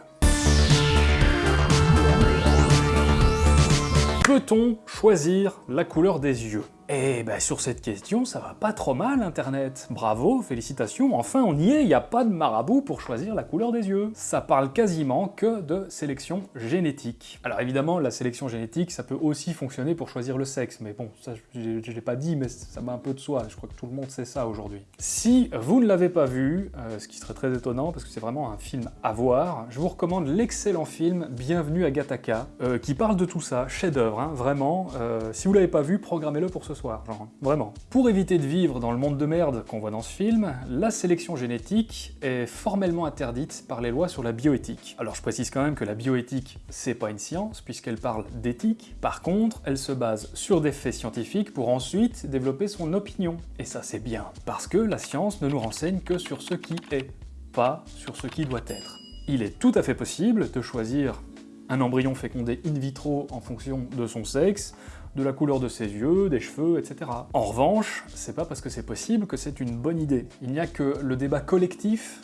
Peut-on choisir la couleur des yeux? Et bah sur cette question, ça va pas trop mal Internet. Bravo, félicitations, enfin on y est, il n'y a pas de marabout pour choisir la couleur des yeux. Ça parle quasiment que de sélection génétique. Alors évidemment, la sélection génétique, ça peut aussi fonctionner pour choisir le sexe, mais bon, ça je l'ai pas dit, mais ça m'a un peu de soi, je crois que tout le monde sait ça aujourd'hui. Si vous ne l'avez pas vu, euh, ce qui serait très étonnant parce que c'est vraiment un film à voir, je vous recommande l'excellent film Bienvenue à Gataka, euh, qui parle de tout ça, chef-d'œuvre, hein, vraiment. Euh, si vous l'avez pas vu, programmez-le pour ce genre, vraiment. Pour éviter de vivre dans le monde de merde qu'on voit dans ce film, la sélection génétique est formellement interdite par les lois sur la bioéthique. Alors je précise quand même que la bioéthique, c'est pas une science, puisqu'elle parle d'éthique. Par contre, elle se base sur des faits scientifiques pour ensuite développer son opinion. Et ça c'est bien, parce que la science ne nous renseigne que sur ce qui est, pas sur ce qui doit être. Il est tout à fait possible de choisir un embryon fécondé in vitro en fonction de son sexe, de la couleur de ses yeux, des cheveux, etc. En revanche, c'est pas parce que c'est possible que c'est une bonne idée. Il n'y a que le débat collectif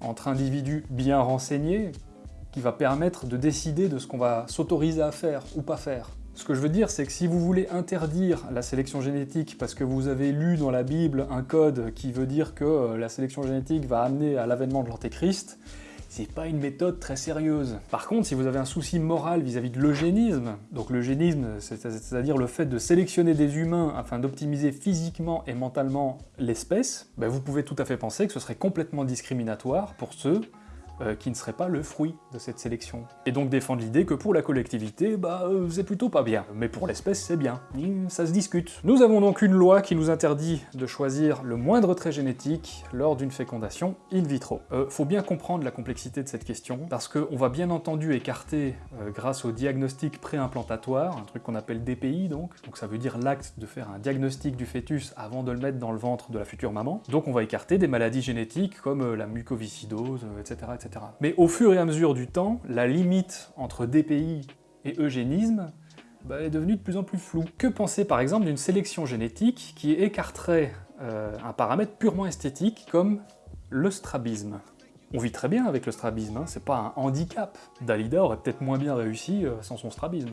entre individus bien renseignés qui va permettre de décider de ce qu'on va s'autoriser à faire ou pas faire. Ce que je veux dire, c'est que si vous voulez interdire la sélection génétique parce que vous avez lu dans la Bible un code qui veut dire que euh, la sélection génétique va amener à l'avènement de l'Antéchrist, c'est pas une méthode très sérieuse. Par contre, si vous avez un souci moral vis-à-vis de l'eugénisme, donc l'eugénisme, c'est-à-dire le fait de sélectionner des humains afin d'optimiser physiquement et mentalement l'espèce, ben vous pouvez tout à fait penser que ce serait complètement discriminatoire pour ceux euh, qui ne serait pas le fruit de cette sélection. Et donc défendre l'idée que pour la collectivité, bah euh, c'est plutôt pas bien, mais pour l'espèce c'est bien. Ça se discute. Nous avons donc une loi qui nous interdit de choisir le moindre trait génétique lors d'une fécondation in vitro. Euh, faut bien comprendre la complexité de cette question, parce qu'on va bien entendu écarter, grâce au diagnostic préimplantatoire, un truc qu'on appelle DPI donc, donc ça veut dire l'acte de faire un diagnostic du fœtus avant de le mettre dans le ventre de la future maman, donc on va écarter des maladies génétiques comme la mucoviscidose, etc. Mais au fur et à mesure du temps, la limite entre DPI et eugénisme bah, est devenue de plus en plus floue. Que penser par exemple d'une sélection génétique qui écarterait euh, un paramètre purement esthétique comme le strabisme on vit très bien avec le strabisme, hein, c'est pas un handicap. Dalida aurait peut-être moins bien réussi euh, sans son strabisme.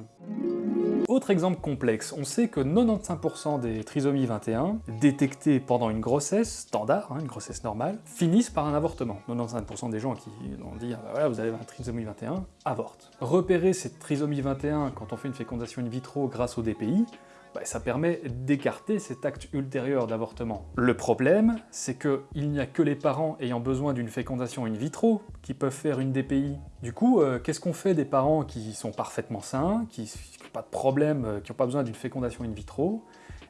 Autre exemple complexe, on sait que 95% des trisomies 21 détectées pendant une grossesse standard, hein, une grossesse normale, finissent par un avortement. 95% des gens qui ont dit ah bah voilà, vous avez un trisomie 21 avortent. Repérer cette trisomie 21 quand on fait une fécondation in vitro grâce au DPI, bah, ça permet d'écarter cet acte ultérieur d'avortement. Le problème, c'est qu'il n'y a que les parents ayant besoin d'une fécondation in vitro qui peuvent faire une DPI. Du coup, euh, qu'est-ce qu'on fait des parents qui sont parfaitement sains, qui n'ont pas de problème, euh, qui n'ont pas besoin d'une fécondation in vitro,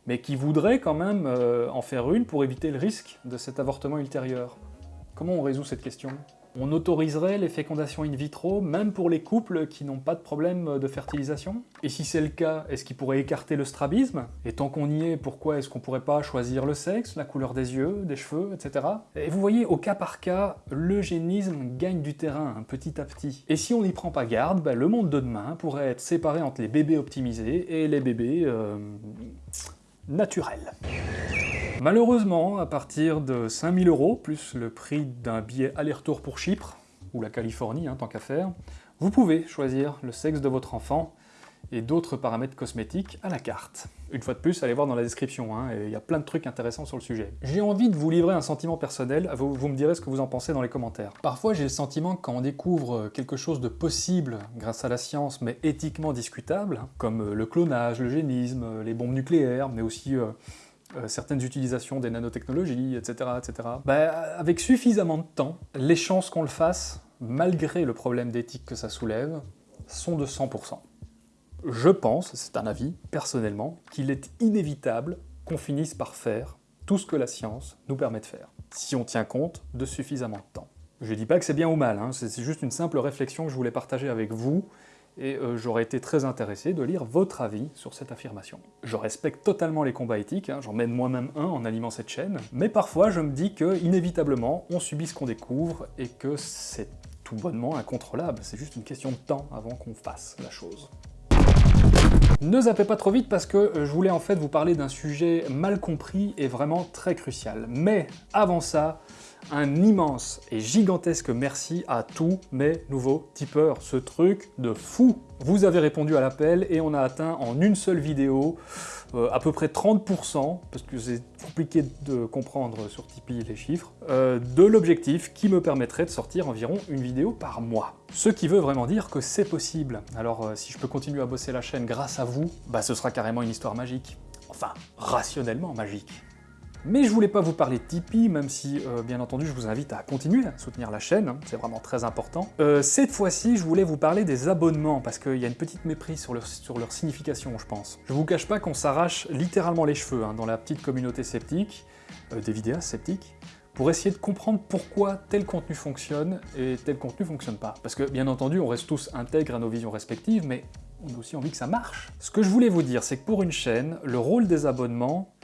mais qui voudraient quand même euh, en faire une pour éviter le risque de cet avortement ultérieur? Comment on résout cette question? On autoriserait les fécondations in vitro, même pour les couples qui n'ont pas de problème de fertilisation? Et si c'est le cas, est-ce qu'ils pourraient écarter le strabisme? Et tant qu'on y est, pourquoi est-ce qu'on pourrait pas choisir le sexe, la couleur des yeux, des cheveux, etc. Et vous voyez, au cas par cas, l'eugénisme gagne du terrain hein, petit à petit. Et si on n'y prend pas garde, bah, le monde de demain pourrait être séparé entre les bébés optimisés et les bébés... Euh, naturels. Malheureusement, à partir de 5000 euros, plus le prix d'un billet aller-retour pour Chypre, ou la Californie, hein, tant qu'à faire, vous pouvez choisir le sexe de votre enfant et d'autres paramètres cosmétiques à la carte. Une fois de plus, allez voir dans la description, hein, il y a plein de trucs intéressants sur le sujet. J'ai envie de vous livrer un sentiment personnel, vous, me direz ce que vous en pensez dans les commentaires. Parfois j'ai le sentiment que quand on découvre quelque chose de possible grâce à la science, mais éthiquement discutable, comme le clonage, le génisme, les bombes nucléaires, mais aussi euh, euh, certaines utilisations des nanotechnologies, etc., etc. Bah, avec suffisamment de temps, les chances qu'on le fasse, malgré le problème d'éthique que ça soulève, sont de 100%. Je pense, c'est un avis, personnellement, qu'il est inévitable qu'on finisse par faire tout ce que la science nous permet de faire, si on tient compte de suffisamment de temps. Je dis pas que c'est bien ou mal, hein, c'est juste une simple réflexion que je voulais partager avec vous, et euh, j'aurais été très intéressé de lire votre avis sur cette affirmation. Je respecte totalement les combats éthiques, hein, j'en mène moi-même un en animant cette chaîne, mais parfois je me dis que, inévitablement, on subit ce qu'on découvre, et que c'est tout bonnement incontrôlable, c'est juste une question de temps avant qu'on fasse la chose. Ne zappez pas trop vite parce que euh, je voulais en fait vous parler d'un sujet mal compris et vraiment très crucial. Mais avant ça, un immense et gigantesque merci à tous mes nouveaux tipeurs. Ce truc de fou Vous avez répondu à l'appel et on a atteint en une seule vidéo euh, à peu près 30%, parce que c'est compliqué de comprendre sur Tipeee les chiffres, euh, de l'objectif qui me permettrait de sortir environ une vidéo par mois. Ce qui veut vraiment dire que c'est possible. Alors euh, si je peux continuer à bosser la chaîne grâce à vous, bah ce sera carrément une histoire magique. Enfin, rationnellement magique. Mais je voulais pas vous parler de Tipeee, même si, euh, bien entendu, je vous invite à continuer à soutenir la chaîne, hein, c'est vraiment très important. Euh, cette fois-ci, je voulais vous parler des abonnements, parce qu'il y a une petite méprise sur leur, sur leur signification, je pense. Je vous cache pas qu'on s'arrache littéralement les cheveux hein, dans la petite communauté sceptique, euh, des vidéastes sceptiques, pour essayer de comprendre pourquoi tel contenu fonctionne et tel contenu fonctionne pas. Parce que, bien entendu, on reste tous intègres à nos visions respectives, mais on a aussi envie que ça marche. Ce que je voulais vous dire, c'est que pour une chaîne, le rôle des abonnements,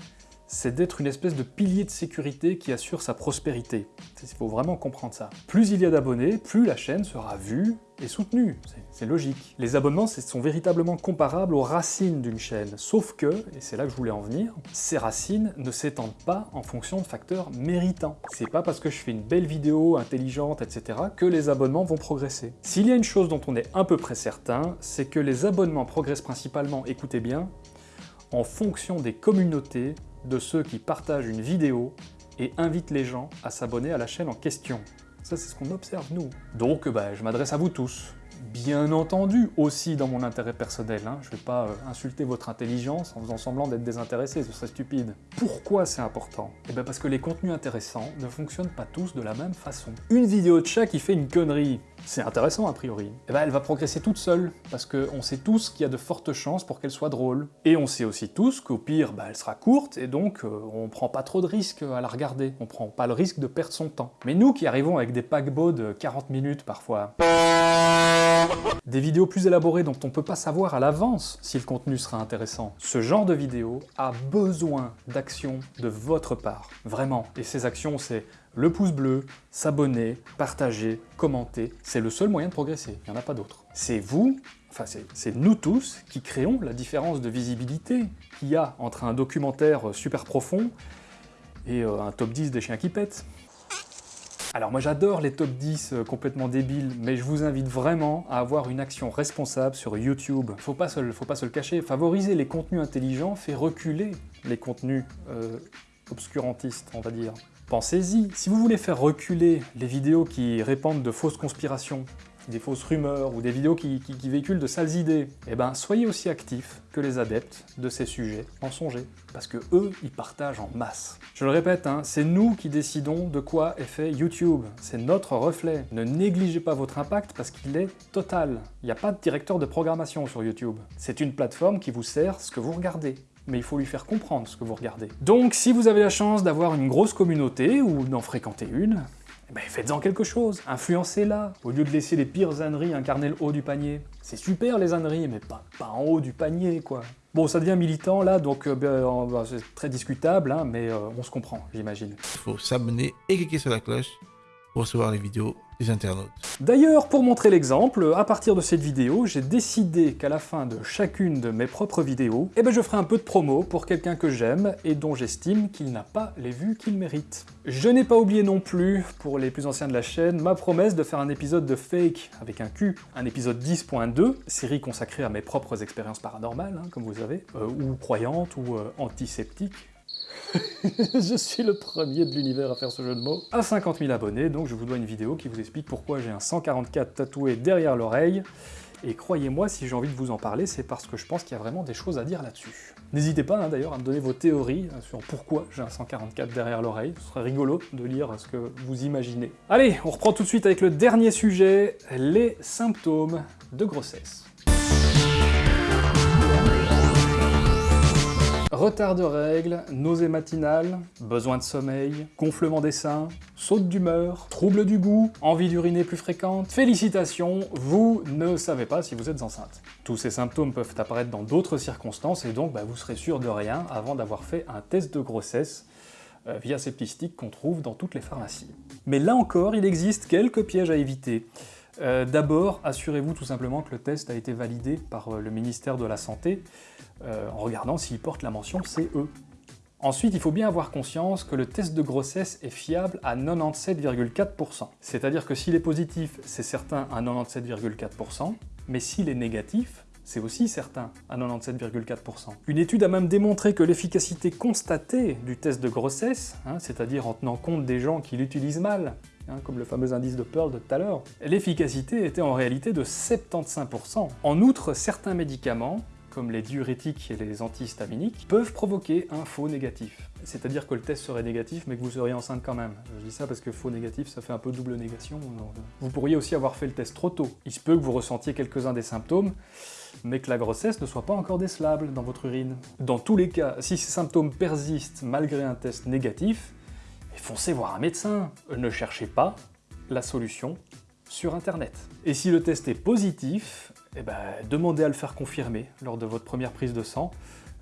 c'est d'être une espèce de pilier de sécurité qui assure sa prospérité. Il faut vraiment comprendre ça. Plus il y a d'abonnés, plus la chaîne sera vue et soutenue. C'est logique. Les abonnements sont véritablement comparables aux racines d'une chaîne, sauf que, et c'est là que je voulais en venir, ces racines ne s'étendent pas en fonction de facteurs méritants. C'est pas parce que je fais une belle vidéo intelligente, etc. que les abonnements vont progresser. S'il y a une chose dont on est à peu près certain, c'est que les abonnements progressent principalement, écoutez bien, en fonction des communautés de ceux qui partagent une vidéo et invitent les gens à s'abonner à la chaîne en question. Ça, c'est ce qu'on observe, nous. Donc, bah, je m'adresse à vous tous. Bien entendu, aussi dans mon intérêt personnel, hein. je vais pas euh, insulter votre intelligence en faisant semblant d'être désintéressé, ce serait stupide. Pourquoi c'est important? Eh bien parce que les contenus intéressants ne fonctionnent pas tous de la même façon. Une vidéo de chat qui fait une connerie, c'est intéressant a priori. Eh ben elle va progresser toute seule, parce qu'on sait tous qu'il y a de fortes chances pour qu'elle soit drôle. Et on sait aussi tous qu'au pire, bah, elle sera courte, et donc euh, on prend pas trop de risques à la regarder, on prend pas le risque de perdre son temps. Mais nous qui arrivons avec des paquebots de 40 minutes parfois, des vidéos plus élaborées dont on peut pas savoir à l'avance si le contenu sera intéressant. Ce genre de vidéo a besoin d'actions de votre part, vraiment. Et ces actions, c'est le pouce bleu, s'abonner, partager, commenter. C'est le seul moyen de progresser, il n'y en a pas d'autre. C'est vous, enfin c'est nous tous, qui créons la différence de visibilité qu'il y a entre un documentaire super profond et euh, un top 10 des chiens qui pètent. Alors moi j'adore les top 10 euh, complètement débiles, mais je vous invite vraiment à avoir une action responsable sur YouTube. Faut pas se, faut pas se le cacher, favoriser les contenus intelligents fait reculer les contenus euh, obscurantistes, on va dire. Pensez-y, si vous voulez faire reculer les vidéos qui répandent de fausses conspirations, des fausses rumeurs ou des vidéos qui, véhiculent de sales idées, eh ben soyez aussi actifs que les adeptes de ces sujets en songez, parce que eux, ils partagent en masse. Je le répète, hein, c'est nous qui décidons de quoi est fait YouTube, c'est notre reflet. Ne négligez pas votre impact parce qu'il est total. Il n'y a pas de directeur de programmation sur YouTube. C'est une plateforme qui vous sert ce que vous regardez mais il faut lui faire comprendre ce que vous regardez. Donc si vous avez la chance d'avoir une grosse communauté, ou d'en fréquenter une, ben, faites-en quelque chose, influencez-la, au lieu de laisser les pires âneries incarner le haut du panier. C'est super les âneries, mais pas, en haut du panier, quoi. Bon, ça devient militant là, donc euh, ben, c'est très discutable, hein, mais euh, on se comprend, j'imagine. Faut s'abonner et cliquer sur la cloche recevoir les vidéos des internautes. D'ailleurs, pour montrer l'exemple, à partir de cette vidéo, j'ai décidé qu'à la fin de chacune de mes propres vidéos, eh ben je ferai un peu de promo pour quelqu'un que j'aime et dont j'estime qu'il n'a pas les vues qu'il mérite. Je n'ai pas oublié non plus, pour les plus anciens de la chaîne, ma promesse de faire un épisode de Fake avec un Q, un épisode 10.2, série consacrée à mes propres expériences paranormales, hein, comme vous savez, euh, ou croyantes, ou euh, antisceptiques, je suis le premier de l'univers à faire ce jeu de mots. À 50 000 abonnés, donc je vous dois une vidéo qui vous explique pourquoi j'ai un 144 tatoué derrière l'oreille. Et croyez-moi, si j'ai envie de vous en parler, c'est parce que je pense qu'il y a vraiment des choses à dire là-dessus. N'hésitez pas hein, d'ailleurs à me donner vos théories euh, sur pourquoi j'ai un 144 derrière l'oreille, ce serait rigolo de lire ce que vous imaginez. Allez, on reprend tout de suite avec le dernier sujet, les symptômes de grossesse. Retard de règles, nausées matinales, besoin de sommeil, gonflement des seins, saute d'humeur, trouble du goût, envie d'uriner plus fréquente. Félicitations, vous ne savez pas si vous êtes enceinte. Tous ces symptômes peuvent apparaître dans d'autres circonstances et donc bah, vous serez sûr de rien avant d'avoir fait un test de grossesse euh, via ces petits qu'on trouve dans toutes les pharmacies. Mais là encore, il existe quelques pièges à éviter. Euh, d'abord, assurez-vous tout simplement que le test a été validé par euh, le ministère de la Santé, euh, en regardant s'il porte la mention CE. Ensuite, il faut bien avoir conscience que le test de grossesse est fiable à 97,4%. C'est-à-dire que s'il est positif, c'est certain à 97,4%, mais s'il est négatif, c'est aussi certain à 97,4%. Une étude a même démontré que l'efficacité constatée du test de grossesse, hein, c'est-à-dire en tenant compte des gens qui l'utilisent mal, Hein, comme le fameux indice de Pearl de tout à l'heure, l'efficacité était en réalité de 75%. En outre, certains médicaments, comme les diurétiques et les antihistaminiques, peuvent provoquer un faux négatif. C'est-à-dire que le test serait négatif, mais que vous seriez enceinte quand même. Je dis ça parce que faux négatif, ça fait un peu double négation. Vous pourriez aussi avoir fait le test trop tôt. Il se peut que vous ressentiez quelques-uns des symptômes, mais que la grossesse ne soit pas encore décelable dans votre urine. Dans tous les cas, si ces symptômes persistent malgré un test négatif, foncez voir un médecin. Ne cherchez pas la solution sur Internet. Et si le test est positif, eh ben, demandez à le faire confirmer lors de votre première prise de sang.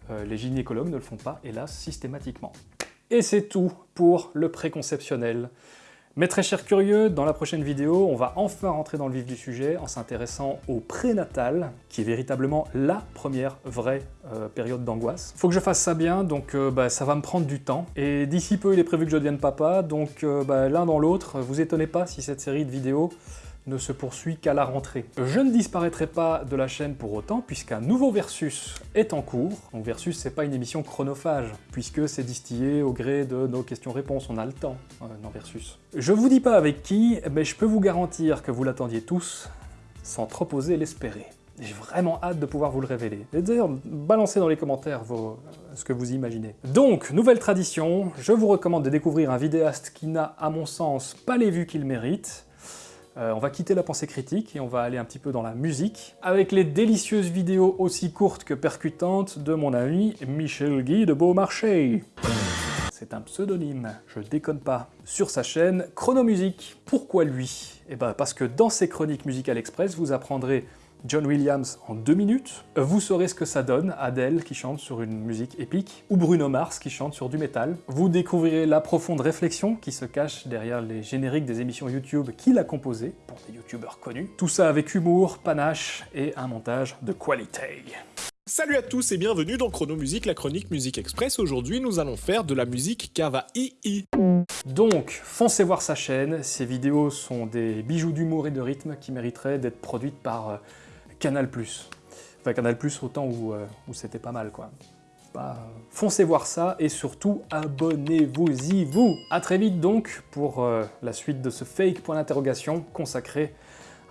Euh, les gynécologues ne le font pas, hélas, systématiquement. Et c'est tout pour le préconceptionnel. Mes très chers curieux, dans la prochaine vidéo, on va enfin rentrer dans le vif du sujet en s'intéressant au prénatal, qui est véritablement la première vraie euh, période d'angoisse. Faut que je fasse ça bien, donc euh, bah, ça va me prendre du temps. Et d'ici peu, il est prévu que je devienne papa, donc euh, bah, l'un dans l'autre, vous étonnez pas si cette série de vidéos ne se poursuit qu'à la rentrée. Je ne disparaîtrai pas de la chaîne pour autant, puisqu'un nouveau Versus est en cours. Donc Versus, c'est pas une émission chronophage, puisque c'est distillé au gré de nos questions-réponses, on a le temps euh, dans Versus. Je vous dis pas avec qui, mais je peux vous garantir que vous l'attendiez tous, sans trop oser l'espérer. J'ai vraiment hâte de pouvoir vous le révéler. Et d'ailleurs, balancez dans les commentaires vos, ce que vous imaginez. Donc, nouvelle tradition, je vous recommande de découvrir un vidéaste qui n'a, à mon sens, pas les vues qu'il mérite. Euh, on va quitter la pensée critique et on va aller un petit peu dans la musique, avec les délicieuses vidéos aussi courtes que percutantes de mon ami Michel Guy de Beaumarchais. C'est un pseudonyme, je déconne pas. Sur sa chaîne Chronomusique. Pourquoi lui? Eh ben parce que dans ses chroniques Musical Express, vous apprendrez John Williams en deux minutes. Vous saurez ce que ça donne, Adele qui chante sur une musique épique, ou Bruno Mars qui chante sur du métal. Vous découvrirez la profonde réflexion qui se cache derrière les génériques des émissions YouTube qu'il a composées, pour des youtubeurs connus. Tout ça avec humour, panache et un montage de qualité. Salut à tous et bienvenue dans Chrono Musique, la chronique Musique Express. Aujourd'hui, nous allons faire de la musique Kawaii. Donc, foncez voir sa chaîne, ses vidéos sont des bijoux d'humour et de rythme qui mériteraient d'être produites par euh, Canal+. Enfin, Canal+, autant où, euh, où c'était pas mal, quoi. Bah, foncez voir ça, et surtout, abonnez-vous-y, vous A très vite donc, pour euh, la suite de ce fake point d'interrogation consacré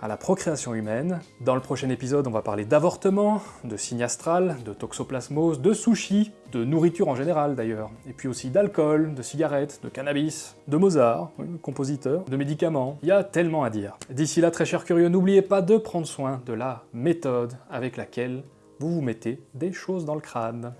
à la procréation humaine. Dans le prochain épisode, on va parler d'avortement, de signe astral, de toxoplasmose, de sushi, de nourriture en général d'ailleurs, et puis aussi d'alcool, de cigarettes, de cannabis, de Mozart, le compositeur, de médicaments. Il y a tellement à dire. D'ici là, très chers curieux, n'oubliez pas de prendre soin de la méthode avec laquelle vous vous mettez des choses dans le crâne.